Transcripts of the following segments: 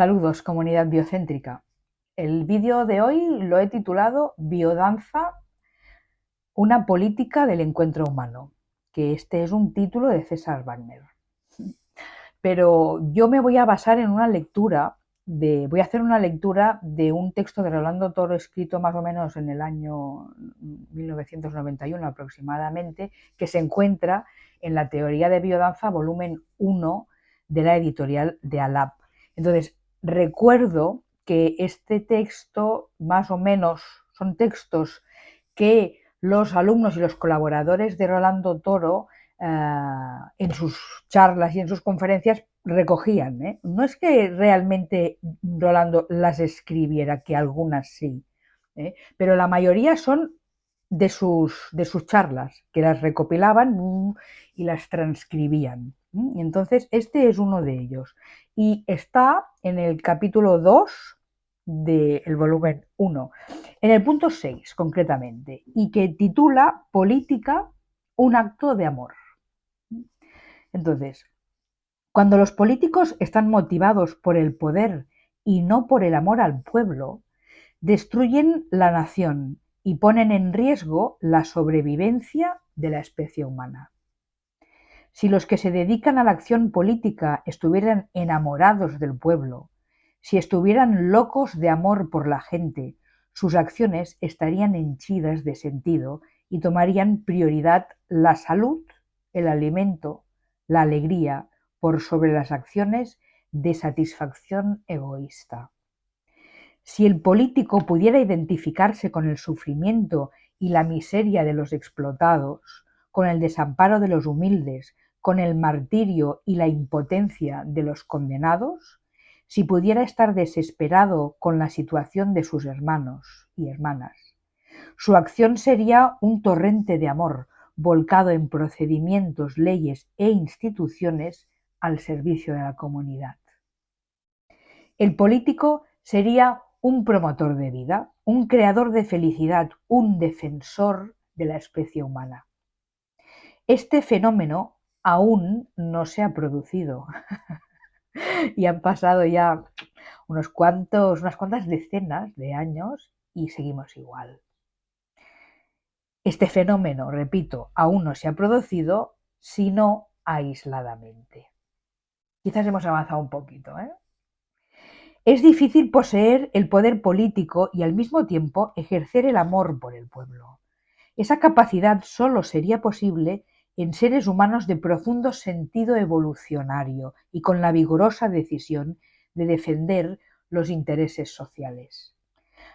Saludos, comunidad biocéntrica. El vídeo de hoy lo he titulado Biodanza, una política del encuentro humano, que este es un título de César Wagner. Pero yo me voy a basar en una lectura, de, voy a hacer una lectura de un texto de Rolando Toro escrito más o menos en el año 1991 aproximadamente, que se encuentra en la Teoría de Biodanza, volumen 1 de la editorial de Alap. Entonces, recuerdo que este texto, más o menos, son textos que los alumnos y los colaboradores de Rolando Toro eh, en sus charlas y en sus conferencias recogían. ¿eh? No es que realmente Rolando las escribiera, que algunas sí, ¿eh? pero la mayoría son de sus, de sus charlas, que las recopilaban mm, y las transcribían. Entonces, este es uno de ellos. Y está en el capítulo 2 del volumen 1, en el punto 6 concretamente, y que titula Política, un acto de amor. Entonces, cuando los políticos están motivados por el poder y no por el amor al pueblo, destruyen la nación y ponen en riesgo la sobrevivencia de la especie humana. Si los que se dedican a la acción política estuvieran enamorados del pueblo, si estuvieran locos de amor por la gente, sus acciones estarían henchidas de sentido y tomarían prioridad la salud, el alimento, la alegría por sobre las acciones de satisfacción egoísta. Si el político pudiera identificarse con el sufrimiento y la miseria de los explotados, con el desamparo de los humildes, con el martirio y la impotencia de los condenados, si pudiera estar desesperado con la situación de sus hermanos y hermanas. Su acción sería un torrente de amor volcado en procedimientos, leyes e instituciones al servicio de la comunidad. El político sería un promotor de vida, un creador de felicidad, un defensor de la especie humana. Este fenómeno aún no se ha producido y han pasado ya unos cuantos, unas cuantas decenas de años y seguimos igual. Este fenómeno, repito, aún no se ha producido, sino aisladamente. Quizás hemos avanzado un poquito, ¿eh? Es difícil poseer el poder político y al mismo tiempo ejercer el amor por el pueblo. Esa capacidad solo sería posible en seres humanos de profundo sentido evolucionario y con la vigorosa decisión de defender los intereses sociales.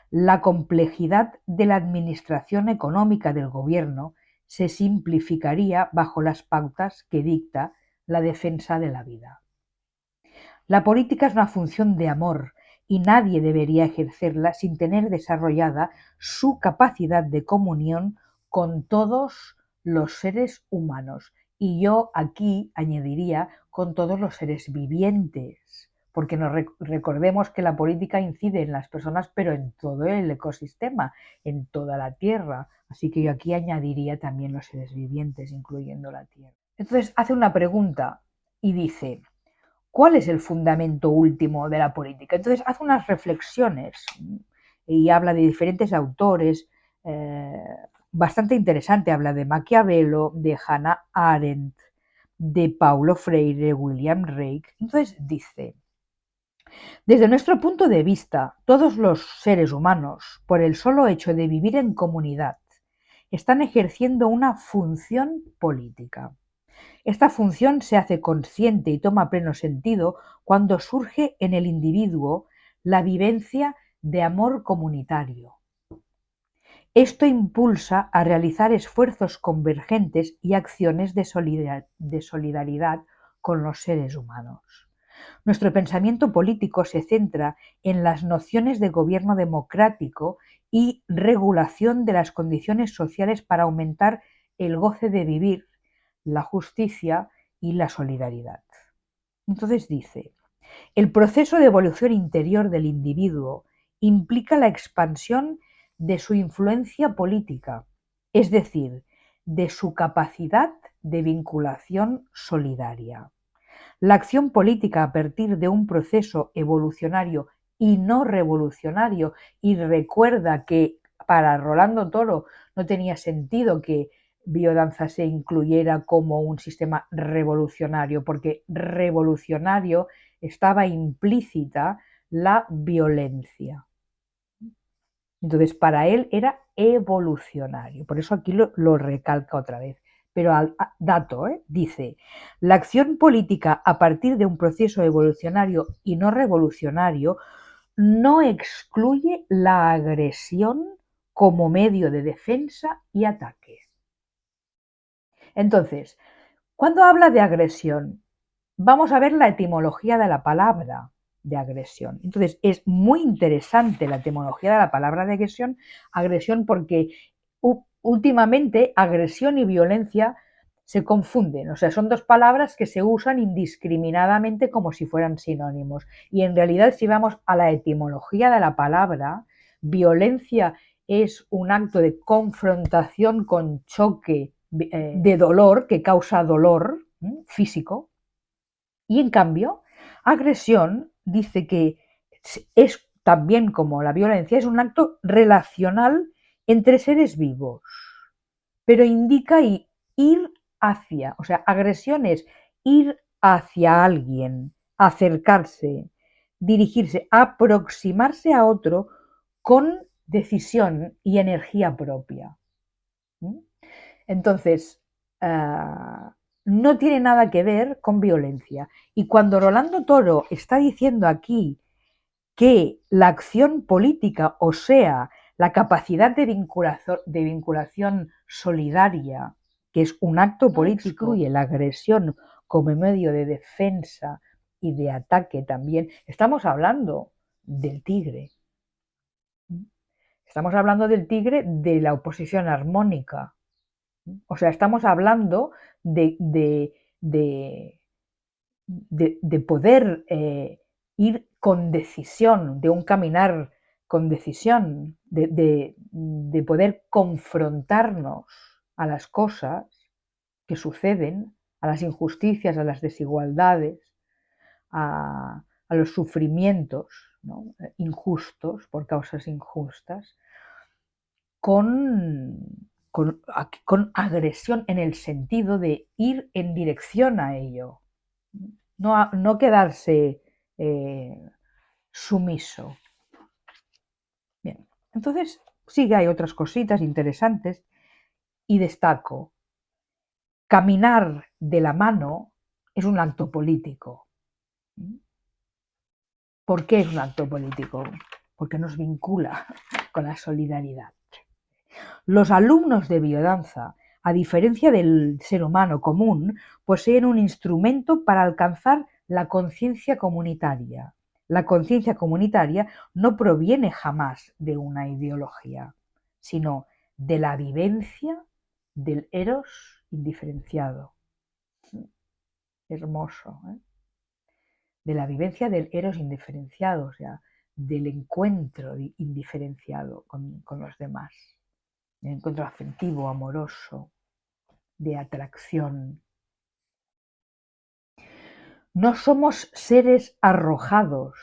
La complejidad de la administración económica del gobierno se simplificaría bajo las pautas que dicta la defensa de la vida. La política es una función de amor y nadie debería ejercerla sin tener desarrollada su capacidad de comunión con todos los seres humanos. Y yo aquí añadiría con todos los seres vivientes, porque nos recordemos que la política incide en las personas, pero en todo el ecosistema, en toda la Tierra. Así que yo aquí añadiría también los seres vivientes, incluyendo la Tierra. Entonces hace una pregunta y dice, ¿Cuál es el fundamento último de la política? Entonces hace unas reflexiones y habla de diferentes autores, eh, bastante interesante. Habla de Maquiavelo, de Hannah Arendt, de Paulo Freire, William Reich. Entonces dice, desde nuestro punto de vista, todos los seres humanos, por el solo hecho de vivir en comunidad, están ejerciendo una función política. Esta función se hace consciente y toma pleno sentido cuando surge en el individuo la vivencia de amor comunitario. Esto impulsa a realizar esfuerzos convergentes y acciones de, solidaridad con los seres humanos. Nuestro pensamiento político se centra en las nociones de gobierno democrático y regulación de las condiciones sociales para aumentar el goce de vivir la justicia y la solidaridad. Entonces dice, el proceso de evolución interior del individuo implica la expansión de su influencia política, es decir, de su capacidad de vinculación solidaria. La acción política a partir de un proceso evolucionario y no revolucionario, y recuerda que para Rolando Toro no tenía sentido que biodanza se incluyera como un sistema revolucionario, porque revolucionario estaba implícita la violencia. Entonces, para él era evolucionario. Por eso aquí lo, recalca otra vez. Pero al dato, ¿eh? dice, la acción política a partir de un proceso evolucionario y no revolucionario no excluye la agresión como medio de defensa y ataque. Entonces, cuando habla de agresión, vamos a ver la etimología de la palabra de agresión. Entonces, es muy interesante la etimología de la palabra de agresión, agresión porque últimamente agresión y violencia se confunden, o sea, son dos palabras que se usan indiscriminadamente como si fueran sinónimos. Y en realidad, si vamos a la etimología de la palabra, violencia es un acto de confrontación con choque eh, de dolor que causa dolor físico. Y en cambio, agresión dice que es también como la violencia, es un acto relacional entre seres vivos, pero indica ir hacia, o sea, agresión es ir hacia alguien, acercarse, dirigirse, aproximarse a otro con decisión y energía propia. Entonces, ah, no tiene nada que ver con violencia. Y cuando Rolando Toro está diciendo aquí que la acción política, o sea, la capacidad de vinculación, de vinculación solidaria, que es un acto político, incluye la agresión como medio de defensa y de ataque también, estamos hablando del tigre. Estamos hablando del tigre de la oposición armónica. O sea, estamos hablando de, de, poder eh, ir con decisión, de un caminar con decisión, de, poder confrontarnos a las cosas que suceden, a las injusticias, a las desigualdades, a, los sufrimientos injustos por causas injustas, con, con, agresión en el sentido de ir en dirección a ello, no, no quedarse eh, sumiso. Bien, entonces sí que hay otras cositas interesantes y destaco, caminar de la mano es un acto político. ¿Por qué es un acto político? Porque nos vincula con la solidaridad. Los alumnos de biodanza, a diferencia del ser humano común, poseen un instrumento para alcanzar la conciencia comunitaria. La conciencia comunitaria no proviene jamás de una ideología, sino de la vivencia del eros indiferenciado. Hermoso. ¿eh? De la vivencia del eros indiferenciado, o sea, del encuentro indiferenciado con los demás de encuentro afectivo, amoroso, de atracción. No somos seres arrojados,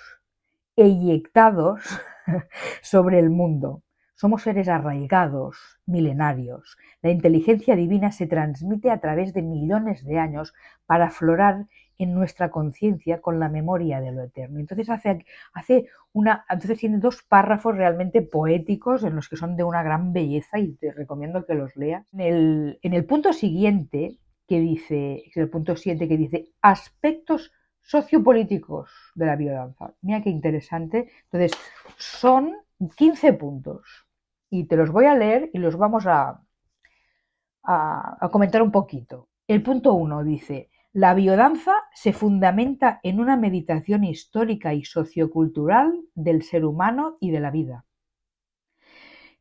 eyectados sobre el mundo. Somos seres arraigados, milenarios. La inteligencia divina se transmite a través de millones de años para aflorar en nuestra conciencia con la memoria de lo eterno. Entonces hace, hace una, entonces tiene dos párrafos realmente poéticos en los que son de una gran belleza y te recomiendo que los leas. En el, en el punto siguiente que dice, el punto 7 que dice aspectos sociopolíticos de la biodanza. Mira qué interesante. Entonces, son 15 puntos y te los voy a leer y los vamos a, a, a comentar un poquito. El punto 1 dice, la biodanza se fundamenta en una meditación histórica y sociocultural del ser humano y de la vida.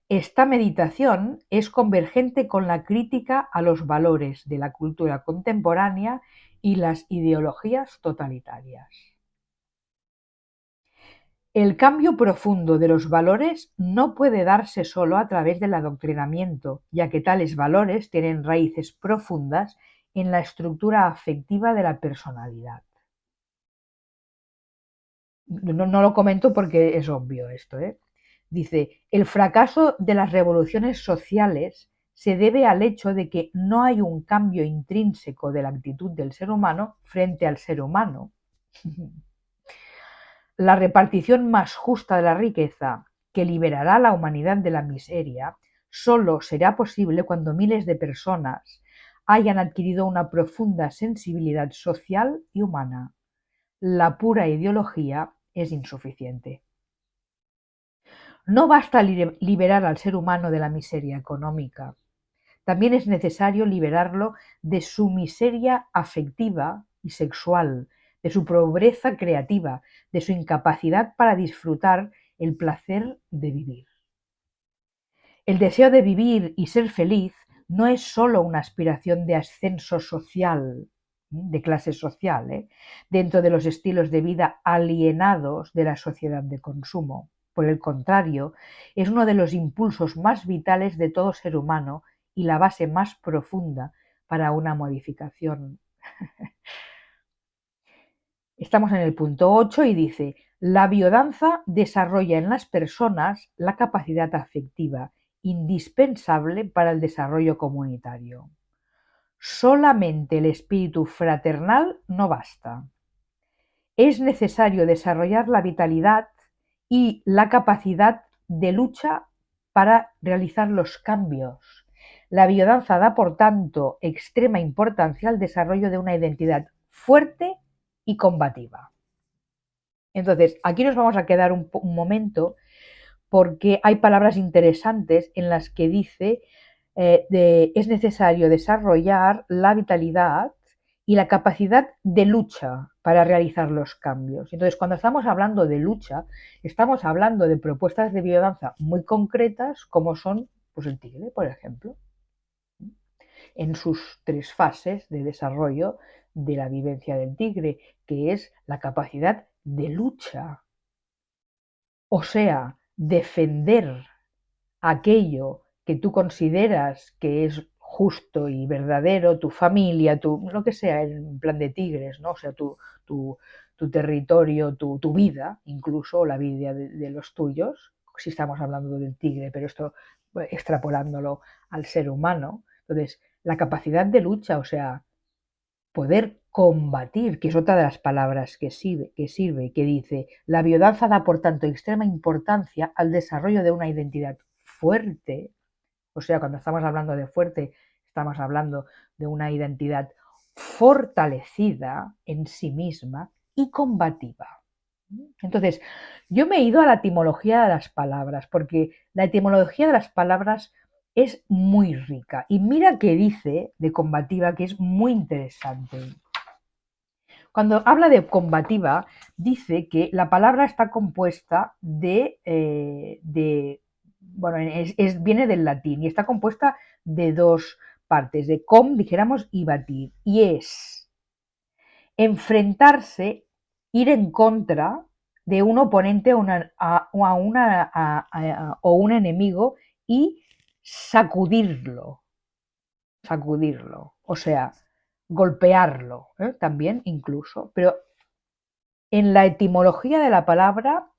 Esta meditación es convergente con la crítica a los valores de la cultura contemporánea y las ideologías totalitarias. El cambio profundo de los valores no puede darse solo a través del adoctrinamiento, ya que tales valores tienen raíces profundas en la estructura afectiva de la personalidad. no, lo comento porque es obvio esto. ¿eh? Dice, el fracaso de las revoluciones sociales se debe al hecho de que no hay un cambio intrínseco de la actitud del ser humano frente al ser humano. La repartición más justa de la riqueza, que liberará a la humanidad de la miseria, solo será posible cuando miles de personas hayan adquirido una profunda sensibilidad social y humana. La pura ideología es insuficiente. No basta liberar al ser humano de la miseria económica, también es necesario liberarlo de su miseria afectiva y sexual, de su pobreza creativa, de su incapacidad para disfrutar el placer de vivir. El deseo de vivir y ser feliz no es sólo una aspiración de ascenso social, de clase social, ¿eh? dentro de los estilos de vida alienados de la sociedad de consumo. Por el contrario, es uno de los impulsos más vitales de todo ser humano y la base más profunda para una modificación. Estamos en el punto 8 y dice, la biodanza desarrolla en las personas la capacidad afectiva indispensable para el desarrollo comunitario. Solamente el espíritu fraternal no basta. Es necesario desarrollar la vitalidad y la capacidad de lucha para realizar los cambios la biodanza da, por tanto, extrema importancia al desarrollo de una identidad fuerte y combativa. Entonces, aquí nos vamos a quedar un, momento porque hay palabras interesantes en las que dice eh, es necesario desarrollar la vitalidad y la capacidad de lucha para realizar los cambios. Entonces, cuando estamos hablando de lucha, estamos hablando de propuestas de biodanza muy concretas, como son pues, el tigre, por ejemplo en sus tres fases de desarrollo de la vivencia del tigre, que es la capacidad de lucha, o sea, defender aquello que tú consideras que es justo y verdadero, tu familia, tu, lo que sea, en plan de tigres, ¿no? O sea, tu, tu, territorio, tu, vida, incluso la vida de, de, los tuyos, si estamos hablando del tigre, pero esto extrapolándolo al ser humano. Entonces, la capacidad de lucha, o sea, poder combatir, que es otra de las palabras que sirve, que sirve, que dice, la biodanza da por tanto extrema importancia al desarrollo de una identidad fuerte, o sea, cuando estamos hablando de fuerte, estamos hablando de una identidad fortalecida en sí misma y combativa. Entonces, yo me he ido a la etimología de las palabras, porque la etimología de las palabras es muy rica. Y mira que dice de combativa que es muy interesante. Cuando habla de combativa, dice que la palabra está compuesta de, eh, bueno, es, viene del latín y está compuesta de dos partes, de com, dijéramos, y batir. Y es enfrentarse, ir en contra de un oponente una, una, o un enemigo y sacudirlo, sacudirlo, o sea, golpearlo ¿eh? también incluso, pero en la etimología de la palabra,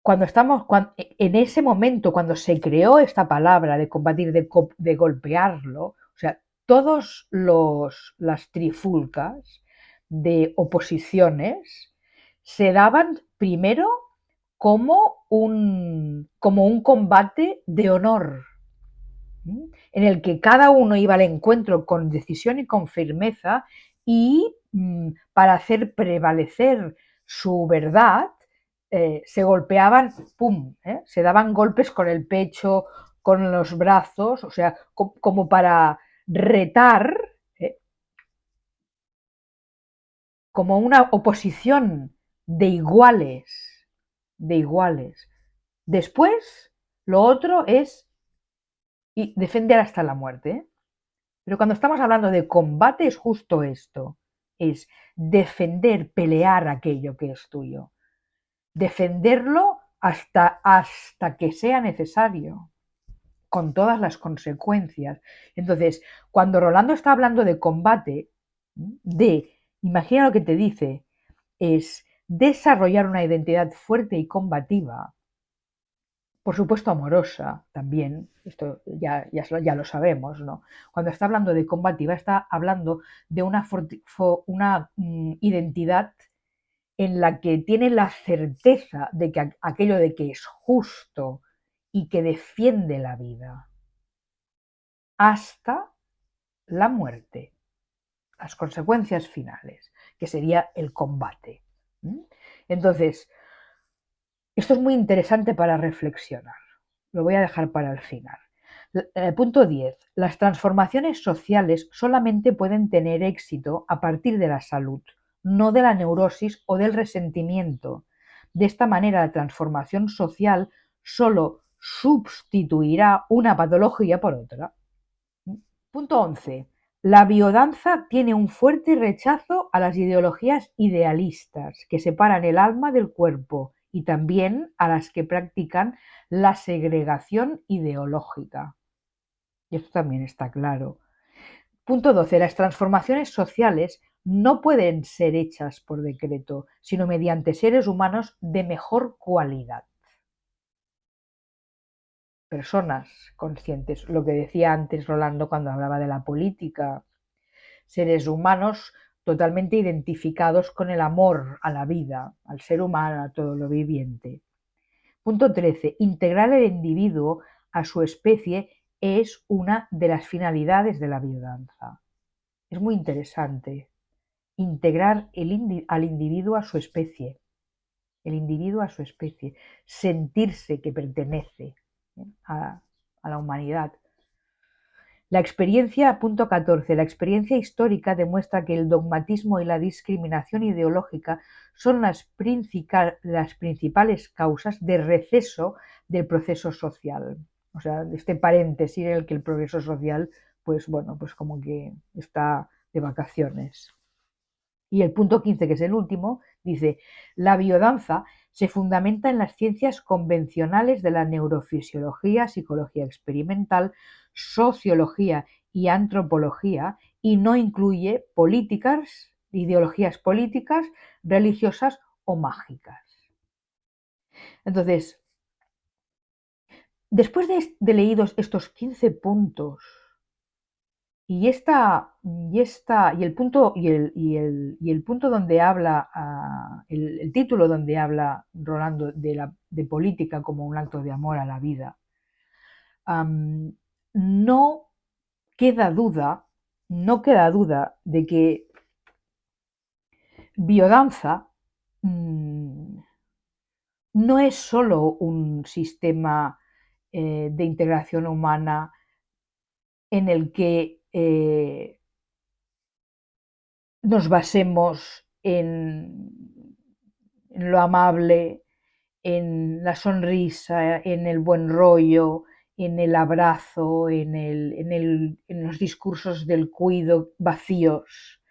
cuando estamos, en ese momento, cuando se creó esta palabra de combatir, de, de golpearlo, o sea, todas las trifulcas de oposiciones se daban primero como un, como un combate de honor, en el que cada uno iba al encuentro con decisión y con firmeza y mm, para hacer prevalecer su verdad, eh, se golpeaban, ¿eh? se daban golpes con el pecho, con los brazos, o sea, como para retar, ¿eh? como una oposición de iguales de iguales. Después, lo otro es defender hasta la muerte. Pero cuando estamos hablando de combate es justo esto, es defender, pelear aquello que es tuyo. Defenderlo hasta, hasta que sea necesario, con todas las consecuencias. Entonces, cuando Rolando está hablando de combate, de, imagina lo que te dice, es desarrollar una identidad fuerte y combativa, por supuesto amorosa también, esto ya, ya, lo sabemos, ¿no? Cuando está hablando de combativa está hablando de una, una mm, identidad en la que tiene la certeza de que aquello de que es justo y que defiende la vida hasta la muerte, las consecuencias finales, que sería el combate. Entonces, esto es muy interesante para reflexionar. Lo voy a dejar para el final. Eh, punto 10. Las transformaciones sociales solamente pueden tener éxito a partir de la salud, no de la neurosis o del resentimiento. De esta manera, la transformación social solo sustituirá una patología por otra. Punto 11. La biodanza tiene un fuerte rechazo a las ideologías idealistas que separan el alma del cuerpo y también a las que practican la segregación ideológica. Y esto también está claro. Punto 12. Las transformaciones sociales no pueden ser hechas por decreto, sino mediante seres humanos de mejor cualidad. Personas conscientes, lo que decía antes Rolando cuando hablaba de la política, seres humanos totalmente identificados con el amor a la vida, al ser humano, a todo lo viviente. Punto 13. Integrar el individuo a su especie es una de las finalidades de la biodanza. Es muy interesante integrar al individuo a su especie, el individuo a su especie, sentirse que pertenece a la humanidad, la experiencia, punto 14, la experiencia histórica demuestra que el dogmatismo y la discriminación ideológica son las, las principales causas de receso del proceso social. O sea, este paréntesis en el que el progreso social, pues bueno, pues como que está de vacaciones. Y el punto 15, que es el último, dice, la biodanza se fundamenta en las ciencias convencionales de la neurofisiología, psicología experimental, sociología y antropología y no incluye políticas, ideologías políticas, religiosas o mágicas. Entonces, después de, leídos estos 15 puntos y, esta, y, esta, y, el, punto, y, el, y, el, y el punto donde habla, ah, el, título donde habla Rolando de, la, de política como un acto de amor a la vida, no queda duda, no queda duda de que biodanza mm, no es solo un sistema eh, de integración humana en el que eh, nos basemos en, lo amable, en la sonrisa, en el buen rollo, en el abrazo, en, los discursos del cuido vacíos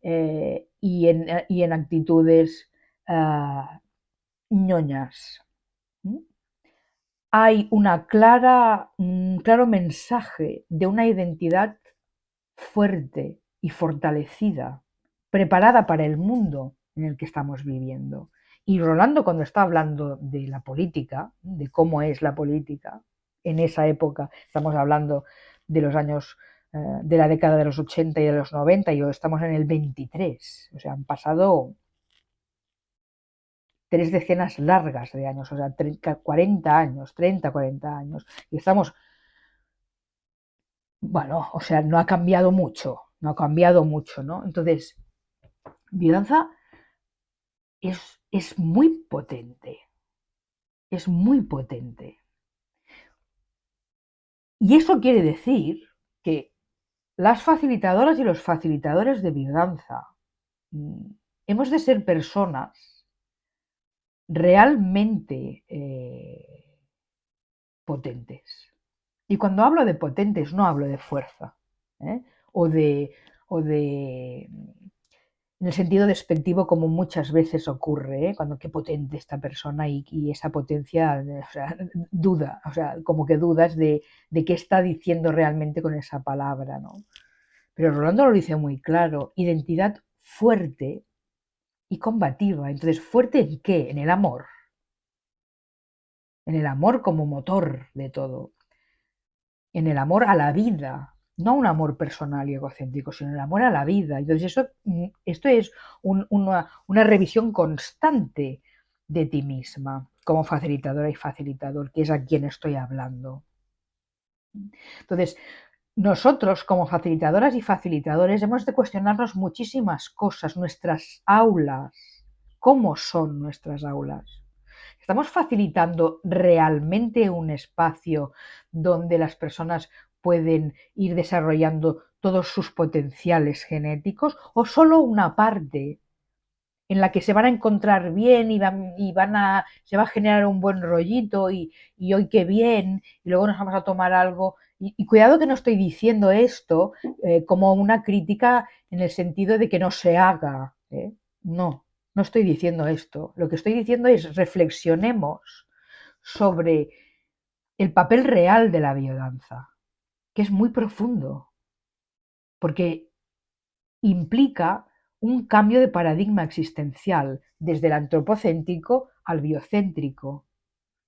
eh, y, en, actitudes ah, ñoñas. Hay una clara, un claro mensaje de una identidad fuerte y fortalecida, preparada para el mundo en el que estamos viviendo. Y Rolando, cuando está hablando de la política, de cómo es la política en esa época, estamos hablando de los años, eh, de la década de los 80 y de los 90, y hoy estamos en el 23, o sea, han pasado tres decenas largas de años, o sea, 40 años, 30, 40 años, y estamos bueno, o sea, no ha cambiado mucho, no ha cambiado mucho, ¿no? Entonces, violencia es, es muy potente, es muy potente. Y eso quiere decir que las facilitadoras y los facilitadores de biodanza mm, hemos de ser personas realmente eh, potentes. Y cuando hablo de potentes no hablo de fuerza ¿eh? o, de, o de en el sentido despectivo como muchas veces ocurre, ¿eh? cuando qué potente esta persona y, esa potencia, o sea, duda, o sea, como que dudas de, de, qué está diciendo realmente con esa palabra, ¿no? Pero Rolando lo dice muy claro, identidad fuerte y combativa. Entonces, ¿fuerte en qué? En el amor. En el amor como motor de todo. En el amor a la vida, no un amor personal y egocéntrico, sino el amor a la vida. Entonces, eso, mm, esto es una, una revisión constante de ti misma como facilitadora y facilitador, que es a quien estoy hablando. Entonces, nosotros como facilitadoras y facilitadores hemos de cuestionarnos muchísimas cosas, nuestras aulas, cómo son nuestras aulas. ¿Estamos facilitando realmente un espacio donde las personas pueden ir desarrollando todos sus potenciales genéticos o solo una parte en la que se van a encontrar bien y van, y van a, se va a generar un buen rollito y, hoy qué bien, y luego nos vamos a tomar algo. Y, cuidado que no estoy diciendo esto eh, como una crítica en el sentido de que no se haga. ¿eh? No, no estoy diciendo esto. Lo que estoy diciendo es reflexionemos sobre el papel real de la biodanza, que es muy profundo, porque implica un cambio de paradigma existencial desde el antropocéntrico al biocéntrico.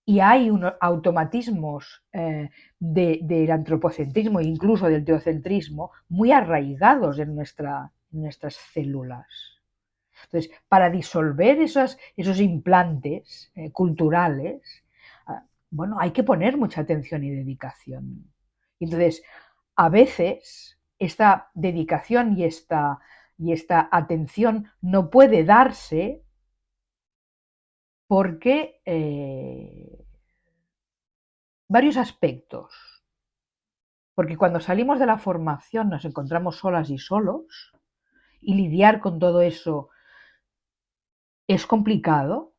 Y hay unos automatismos eh, del antropocentrismo e incluso del teocentrismo muy arraigados en, nuestra, nuestras células. Entonces, para disolver esos, esos implantes eh, culturales, ah, bueno, hay que poner mucha atención y dedicación. Entonces, a veces esta dedicación y esta y esta atención no puede darse porque eh, varios aspectos. Porque cuando salimos de la formación nos encontramos solas y solos y lidiar con todo eso es complicado.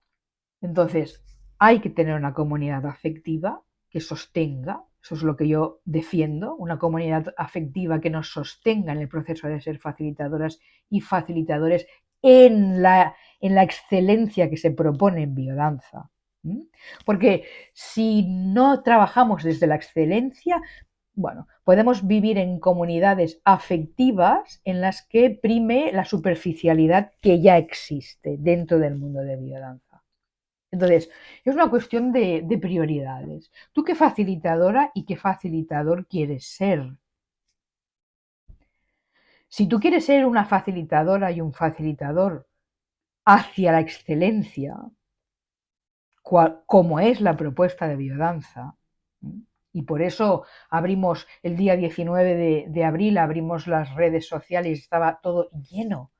Entonces hay que tener una comunidad afectiva que sostenga eso es lo que yo defiendo, una comunidad afectiva que nos sostenga en el proceso de ser facilitadoras y facilitadores en la, en la excelencia que se propone en biodanza. Porque si no trabajamos desde la excelencia, bueno, podemos vivir en comunidades afectivas en las que prime la superficialidad que ya existe dentro del mundo de biodanza. Entonces, es una cuestión de, prioridades. ¿Tú qué facilitadora y qué facilitador quieres ser? Si tú quieres ser una facilitadora y un facilitador hacia la excelencia, como es la propuesta de biodanza, y por eso abrimos el día 19 de, abril, abrimos las redes sociales, estaba todo lleno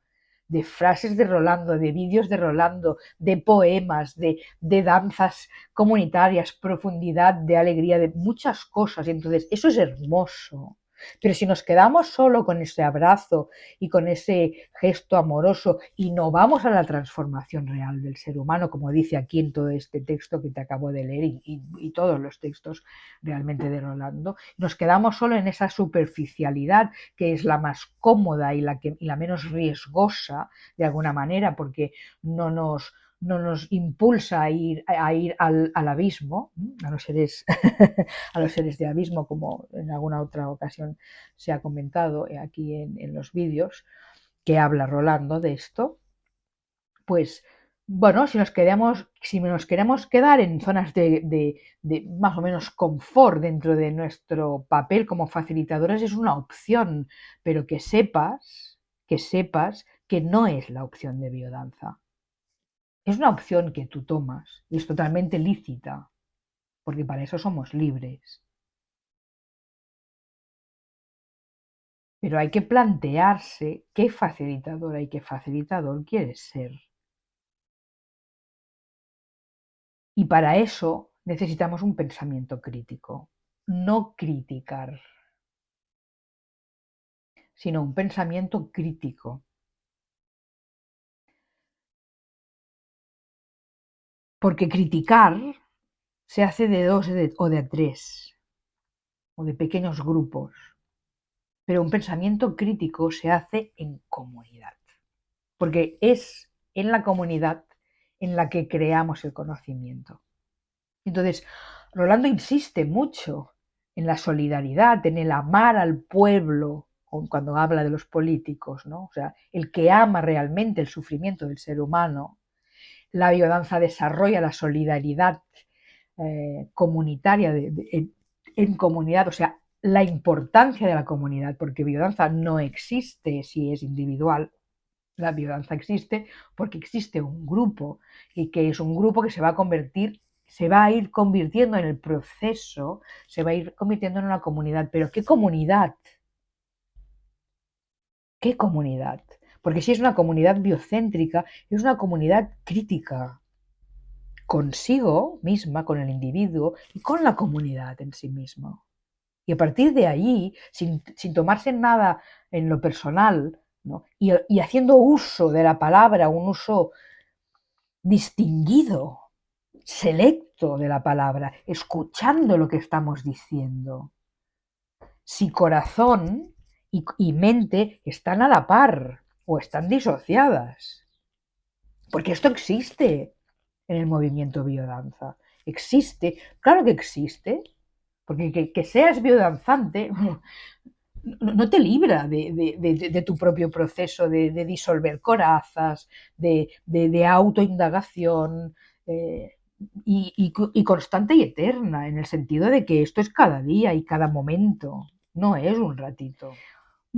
de frases de Rolando, de vídeos de Rolando, de poemas, de, de, danzas comunitarias, profundidad, de alegría, de muchas cosas. Entonces, eso es hermoso. Pero si nos quedamos solo con ese abrazo y con ese gesto amoroso y no vamos a la transformación real del ser humano, como dice aquí en todo este texto que te acabo de leer y, todos los textos realmente de Rolando, nos quedamos solo en esa superficialidad que es la más cómoda y la, que, y la menos riesgosa de alguna manera porque no nos no nos impulsa a ir, a ir al, abismo, a los, seres, a los seres de abismo, como en alguna otra ocasión se ha comentado aquí en, los vídeos, que habla Rolando de esto, pues bueno, si nos queremos, si nos queremos quedar en zonas de, de, más o menos confort dentro de nuestro papel como facilitadores es una opción, pero que sepas, que sepas que no es la opción de biodanza. Es una opción que tú tomas y es totalmente lícita, porque para eso somos libres. Pero hay que plantearse qué facilitadora y qué facilitador quieres ser. Y para eso necesitamos un pensamiento crítico, no criticar, sino un pensamiento crítico Porque criticar se hace de dos o de tres, o de pequeños grupos, pero un pensamiento crítico se hace en comunidad, porque es en la comunidad en la que creamos el conocimiento. Entonces, Rolando insiste mucho en la solidaridad, en el amar al pueblo cuando habla de los políticos, ¿no? O sea, el que ama realmente el sufrimiento del ser humano, la biodanza desarrolla la solidaridad eh, comunitaria en, comunidad, o sea, la importancia de la comunidad, porque biodanza no existe si es individual, la biodanza existe porque existe un grupo y que es un grupo que se va a convertir, se va a ir convirtiendo en el proceso, se va a ir convirtiendo en una comunidad. Pero ¿qué comunidad? ¿Qué comunidad? Porque si es una comunidad biocéntrica, es una comunidad crítica consigo misma, con el individuo y con la comunidad en sí mismo. Y a partir de ahí, sin, tomarse nada en lo personal, y, y haciendo uso de la palabra, un uso distinguido, selecto de la palabra, escuchando lo que estamos diciendo. Si corazón y, mente están a la par o están disociadas. Porque esto existe en el movimiento biodanza. Existe, claro que existe, porque que, seas biodanzante no, te libra de, tu propio proceso de, disolver corazas, de, autoindagación eh, y constante y eterna, en el sentido de que esto es cada día y cada momento, no es un ratito.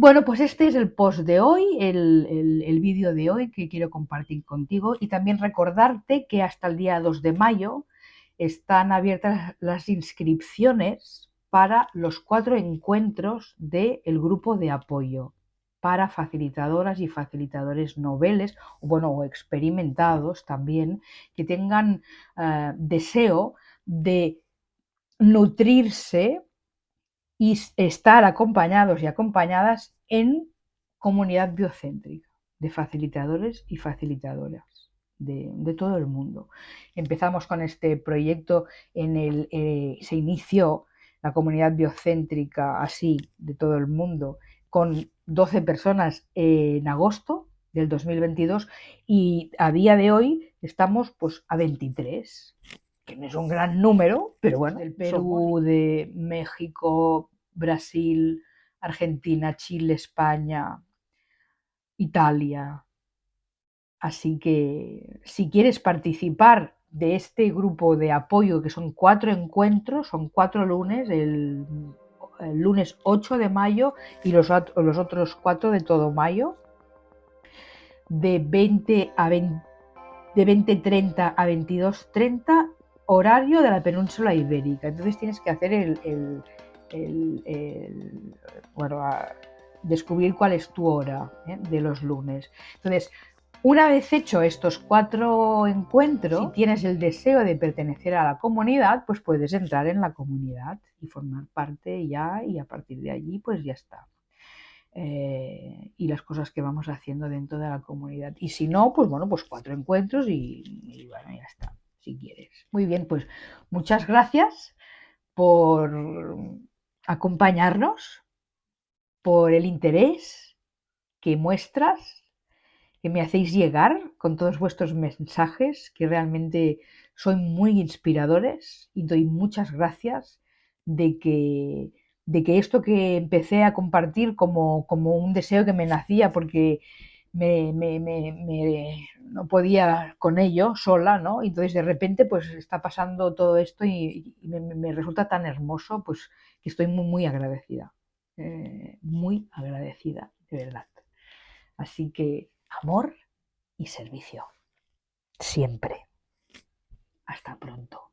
Bueno, pues este es el post de hoy, el, vídeo de hoy que quiero compartir contigo y también recordarte que hasta el día 2 de mayo están abiertas las inscripciones para los cuatro encuentros del grupo de apoyo para facilitadoras y facilitadores noveles, bueno, o experimentados también, que tengan eh, deseo de nutrirse y estar acompañados y acompañadas en comunidad biocéntrica de facilitadores y facilitadoras de, todo el mundo. Empezamos con este proyecto en el eh, se inició la comunidad biocéntrica así de todo el mundo con 12 personas en agosto del 2022 y a día de hoy estamos pues a 23 que no es un gran número, pero bueno, del Perú, de México, Brasil, Argentina, Chile, España, Italia. Así que si quieres participar de este grupo de apoyo, que son cuatro encuentros, son cuatro lunes, el, lunes 8 de mayo y los, los, otros cuatro de todo mayo, de 20 a 20, de 20.30 a 22.30 horario de la península ibérica. Entonces tienes que hacer el, bueno, descubrir cuál es tu hora ¿eh? de los lunes. Entonces, una vez hecho estos cuatro encuentros, si tienes el deseo de pertenecer a la comunidad, pues puedes entrar en la comunidad y formar parte ya y a partir de allí pues ya está. Eh, y las cosas que vamos haciendo dentro de la comunidad. Y si no, pues bueno, pues cuatro encuentros y bueno, ya está quieres. Muy bien, pues muchas gracias por acompañarnos, por el interés que muestras, que me hacéis llegar con todos vuestros mensajes, que realmente son muy inspiradores y doy muchas gracias de que, de que esto que empecé a compartir como, como un deseo que me nacía porque me, me, me, no podía con ello sola, ¿no? Entonces de repente pues está pasando todo esto y, me, resulta tan hermoso, pues que estoy muy, muy agradecida, eh, muy agradecida, de verdad. Así que amor y servicio, siempre. Hasta pronto.